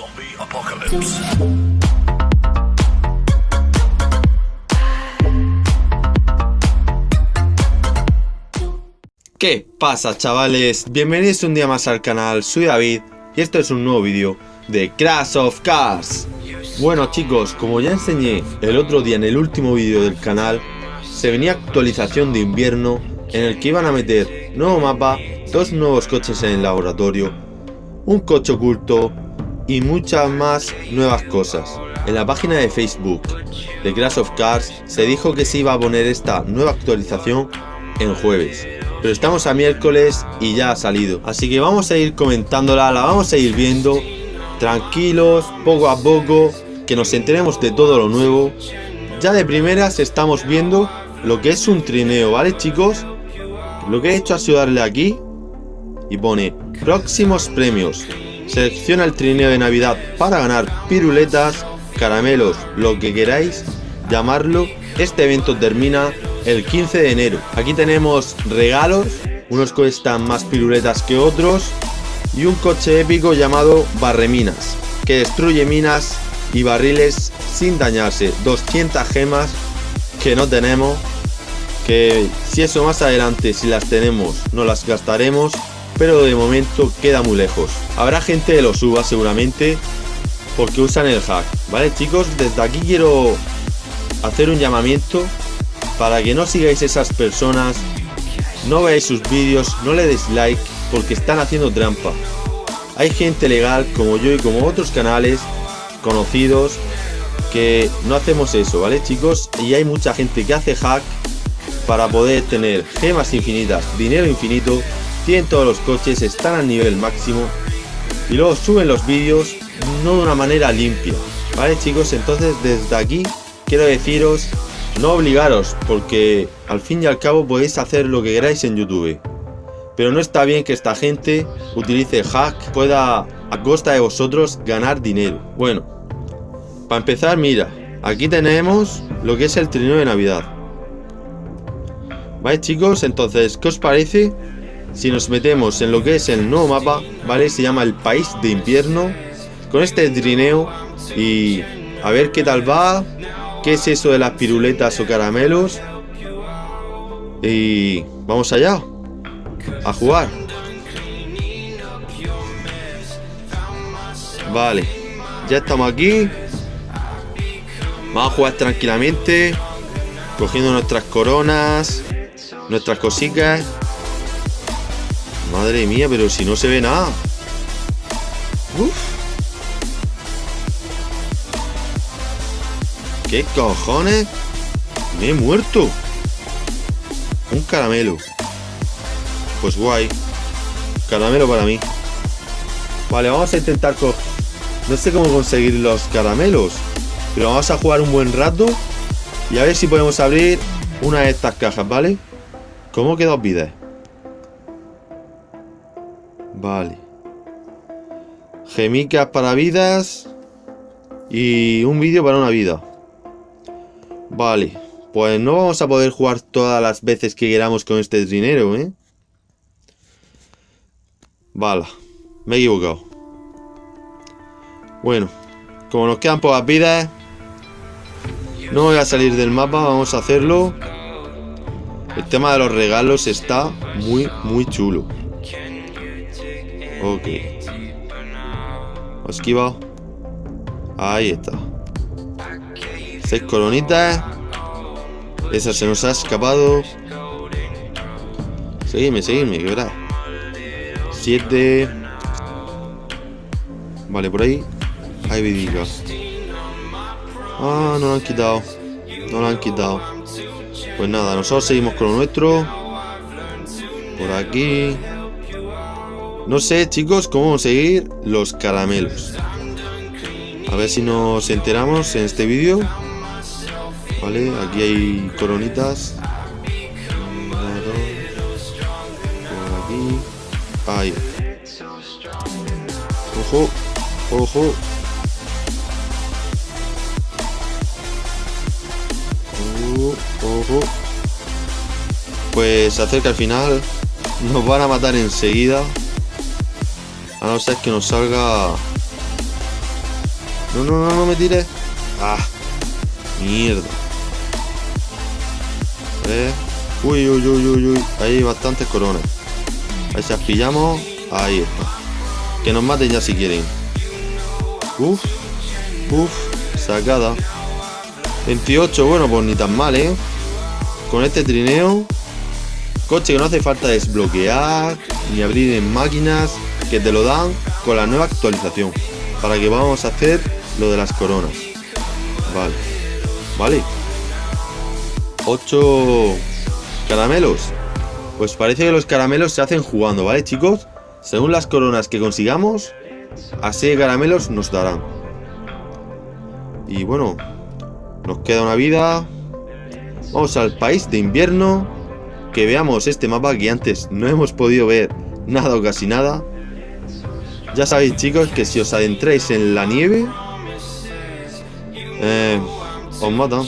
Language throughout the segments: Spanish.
Zombie apocalypse. ¿Qué pasa chavales? Bienvenidos un día más al canal, soy David y esto es un nuevo vídeo de Crash of Cars Bueno chicos, como ya enseñé el otro día en el último vídeo del canal Se venía actualización de invierno en el que iban a meter nuevo mapa, dos nuevos coches en el laboratorio Un coche oculto y muchas más nuevas cosas En la página de Facebook de Crash of Cars se dijo que se iba a poner esta nueva actualización en jueves pero estamos a miércoles y ya ha salido. Así que vamos a ir comentándola, la vamos a ir viendo tranquilos, poco a poco, que nos enteremos de todo lo nuevo. Ya de primeras estamos viendo lo que es un trineo, ¿vale chicos? Lo que he hecho ha sido darle aquí y pone próximos premios. Selecciona el trineo de Navidad para ganar piruletas, caramelos, lo que queráis llamarlo. Este evento termina el 15 de enero. Aquí tenemos regalos, unos cuestan más piruletas que otros y un coche épico llamado Barreminas, que destruye minas y barriles sin dañarse. 200 gemas que no tenemos, que si eso más adelante, si las tenemos, no las gastaremos, pero de momento queda muy lejos. Habrá gente que lo suba seguramente, porque usan el hack. Vale chicos, desde aquí quiero hacer un llamamiento para que no sigáis esas personas, no veáis sus vídeos, no le deis like porque están haciendo trampa. Hay gente legal como yo y como otros canales conocidos que no hacemos eso, ¿vale chicos? Y hay mucha gente que hace hack para poder tener gemas infinitas, dinero infinito, tienen todos los coches, están al nivel máximo y luego suben los vídeos no de una manera limpia, ¿vale chicos? Entonces desde aquí quiero deciros no obligaros, porque al fin y al cabo podéis hacer lo que queráis en YouTube. Pero no está bien que esta gente utilice hack, pueda a costa de vosotros ganar dinero. Bueno, para empezar, mira, aquí tenemos lo que es el trineo de Navidad. ¿Vale chicos? Entonces, ¿qué os parece? Si nos metemos en lo que es el nuevo mapa, ¿vale? Se llama el País de Invierno. Con este trineo y a ver qué tal va qué es eso de las piruletas o caramelos. Y vamos allá, a jugar. Vale, ya estamos aquí. Vamos a jugar tranquilamente, cogiendo nuestras coronas, nuestras cositas. Madre mía, pero si no se ve nada. Uf. ¿Qué cojones? Me he muerto. Un caramelo. Pues guay. Caramelo para mí. Vale, vamos a intentar con... No sé cómo conseguir los caramelos. Pero vamos a jugar un buen rato. Y a ver si podemos abrir una de estas cajas, ¿vale? ¿Cómo queda vidas? Vale. Gemicas para vidas. Y un vídeo para una vida. Vale, pues no vamos a poder jugar todas las veces que queramos con este dinero, ¿eh? Vale, me he equivocado. Bueno, como nos quedan pocas vidas, no voy a salir del mapa, vamos a hacerlo. El tema de los regalos está muy, muy chulo. Ok. Esquiva. Ahí está. Seis coronitas. Esa se nos ha escapado. Seguidme, seguidme, que verás. Siete. Vale, por ahí. Hay vidicas. Ah, no lo han quitado. No lo han quitado. Pues nada, nosotros seguimos con lo nuestro. Por aquí. No sé, chicos, cómo conseguir los caramelos. A ver si nos enteramos en este vídeo. Vale, aquí hay coronitas. Por aquí. Ahí. Ojo, ojo. Uh, ojo. Pues acerca al final. Nos van a matar enseguida. A no ser que nos salga No, no, no, no me tires. Ah, mierda. Uy, uy, uy, uy, uy. Hay bastantes coronas. Ahí se pillamos. Ahí está. Que nos maten ya si quieren. Uf. Uf. Sacada. 28. Bueno, pues ni tan mal, ¿eh? Con este trineo. Coche que no hace falta desbloquear. Ni abrir en máquinas. Que te lo dan con la nueva actualización. Para que vamos a hacer lo de las coronas. Vale. Vale. 8 caramelos. Pues parece que los caramelos se hacen jugando, ¿vale, chicos? Según las coronas que consigamos, así caramelos nos darán. Y bueno, nos queda una vida. Vamos al país de invierno. Que veamos este mapa que antes no hemos podido ver nada o casi nada. Ya sabéis, chicos, que si os adentráis en la nieve, eh, os matan.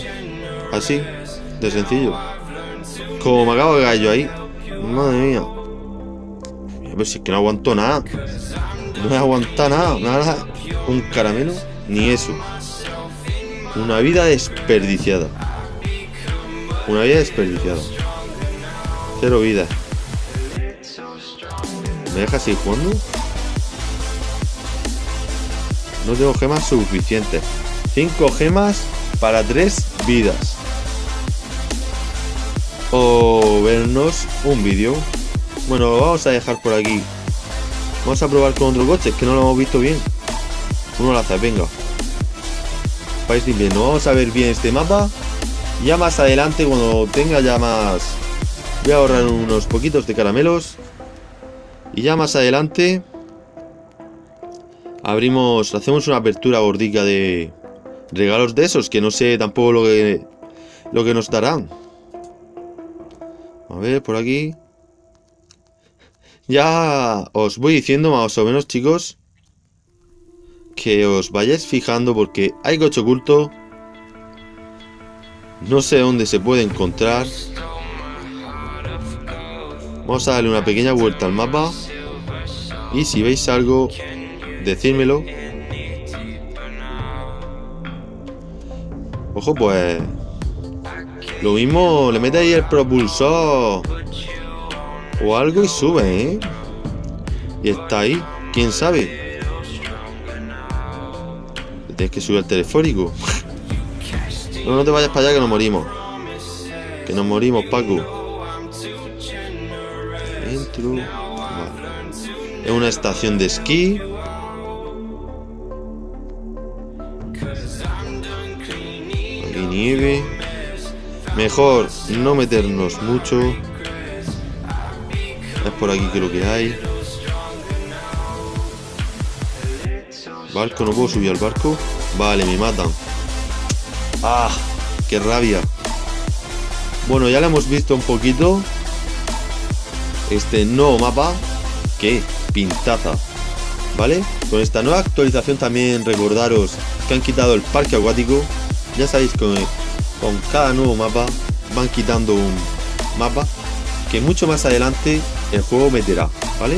Así, de sencillo. Como me acabo de gallo ahí. Madre mía. Pero si es que no aguanto nada. No he aguantado nada. Nada. Un caramelo. Ni eso. Una vida desperdiciada. Una vida desperdiciada. Cero vida. ¿Me dejas ir jugando? No tengo gemas suficientes. Cinco gemas para tres vidas o vernos un vídeo. Bueno, lo vamos a dejar por aquí. Vamos a probar con otro coche, que no lo hemos visto bien. Uno hace, venga. País de invierno. Vamos a ver bien este mapa. Ya más adelante, cuando tenga ya más... Voy a ahorrar unos poquitos de caramelos. Y ya más adelante... Abrimos... Hacemos una apertura gordica de... Regalos de esos, que no sé tampoco lo que... Lo que nos darán. A ver, por aquí. Ya os voy diciendo más o menos, chicos, que os vayáis fijando porque hay coche oculto. No sé dónde se puede encontrar. Vamos a darle una pequeña vuelta al mapa. Y si veis algo, decírmelo. Ojo, pues lo mismo, le mete ahí el propulsor. O algo y sube, ¿eh? Y está ahí. ¿Quién sabe? Tienes que subir el telefónico. no, no te vayas para allá que nos morimos. Que nos morimos, Paco. Dentro. Es una estación de esquí. Nieve. Mejor no meternos mucho. Es por aquí creo que hay. Barco, no puedo subir al barco. Vale, me matan. ¡Ah! ¡Qué rabia! Bueno, ya lo hemos visto un poquito. Este nuevo mapa. ¡Qué pintaza! ¿Vale? Con esta nueva actualización también recordaros que han quitado el parque acuático. Ya sabéis que con cada nuevo mapa van quitando un mapa que mucho más adelante el juego meterá, ¿vale?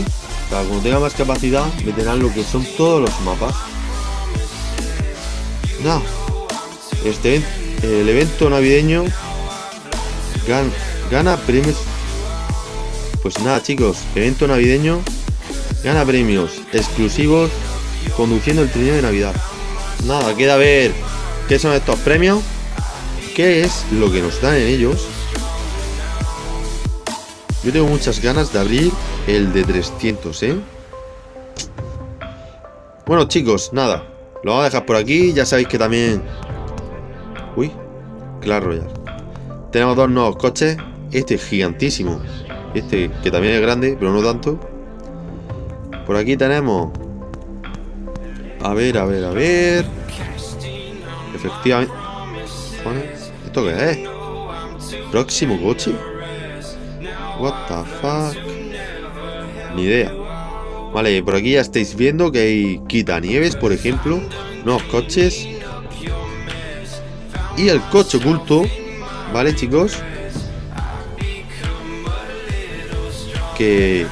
Para cuando tenga más capacidad meterán lo que son todos los mapas. Nada, este el evento navideño gana, gana premios. Pues nada chicos, evento navideño gana premios exclusivos conduciendo el trineo de Navidad. Nada, queda ver qué son estos premios qué es lo que nos dan en ellos. Yo tengo muchas ganas de abrir el de 300, ¿eh? Bueno, chicos, nada. Lo vamos a dejar por aquí. Ya sabéis que también... Uy, claro ya. Tenemos dos nuevos coches. Este es gigantísimo. Este, que también es grande, pero no tanto. Por aquí tenemos... A ver, a ver, a ver... Efectivamente... ¿Esto qué es? ¿Próximo coche? What the fuck? Ni idea. Vale, por aquí ya estáis viendo que hay quitanieves, por ejemplo. Nuevos coches. Y el coche oculto. ¿Vale, chicos? Que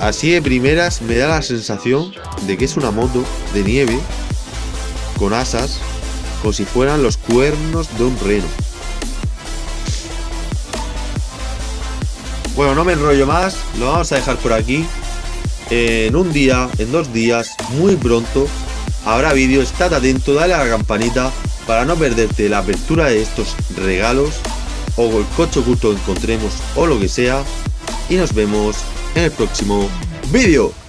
así de primeras me da la sensación de que es una moto de nieve. con asas, como si fueran los cuernos de un reno. Bueno, no me enrollo más, lo vamos a dejar por aquí. En un día, en dos días, muy pronto, habrá vídeo, estad atento, dale a la campanita para no perderte la apertura de estos regalos o el coche oculto que encontremos o lo que sea. Y nos vemos en el próximo vídeo.